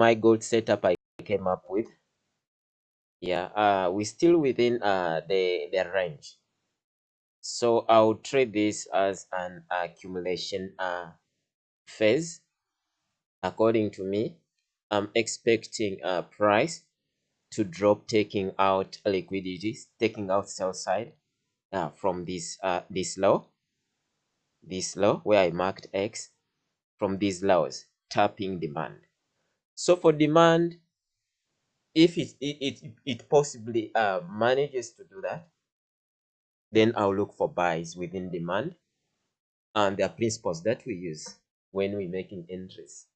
my gold setup I came up with. Yeah, uh, we're still within uh, the, the range. So I'll trade this as an accumulation uh, phase. According to me, I'm expecting a price to drop, taking out liquidities, taking out sell side uh, from this uh, this low, this low where I marked X, from these lows, tapping demand. So for demand, if it it it, it possibly uh, manages to do that, then I'll look for buys within demand and are principles that we use when we're making entries.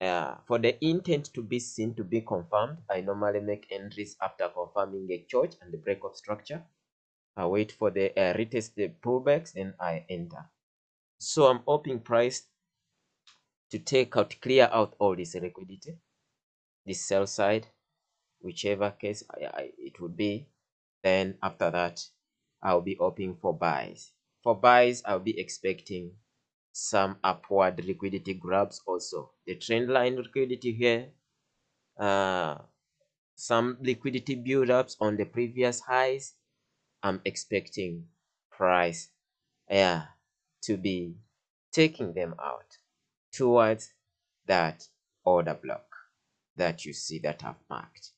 Uh, for the intent to be seen to be confirmed, I normally make entries after confirming a CHoCH and the break of structure. I wait for the uh, retest the pullbacks and I enter. So I'm hoping price to take out, clear out all this liquidity, this sell side, whichever case it would be. Then after that, I'll be hoping for buys. For buys, I'll be expecting some upward liquidity grabs also. The trend line liquidity here, uh, some liquidity build-ups on the previous highs. I'm expecting price yeah, to be taking them out towards that order block that you see that I've marked.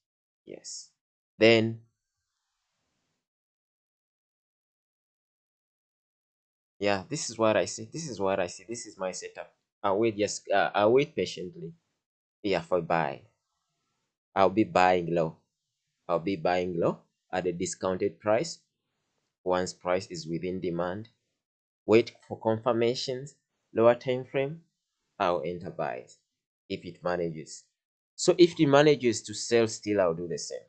Yes. Then yeah this is what i see. This is what i see. This is my setup. I'll wait just uh, i'll wait patiently. Yeah for buy i'll be buying low. I'll be buying low at a discounted price once price is within demand. Wait for confirmations lower time frame i'll enter buys if it manages. So if it manages to sell still i'll do the same.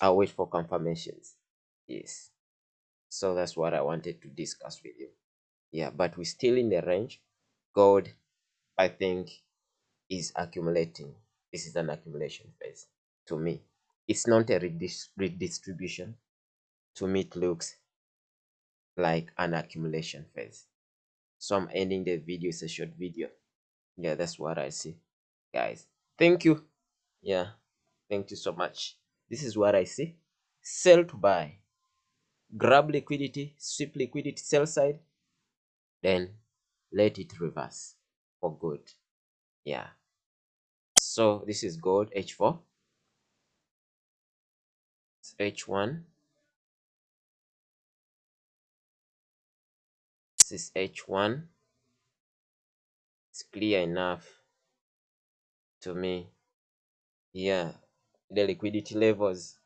I'll wait for confirmations. Yes. So that's what i wanted to discuss with you. Yeah but we're still in the range. Gold i think is accumulating. This is an accumulation phase to me. It's not a redis redistribution. To me it looks like an accumulation phase. So i'm ending the video it's a short video yeah that's what i see guys. Thank you. Yeah thank you so much. This is what i see. Sell to buy. Grab liquidity sweep liquidity sell side then let it reverse for good. Yeah. So this is gold h4 it's h1 this is h1 it's clear enough to me. Yeah the liquidity levels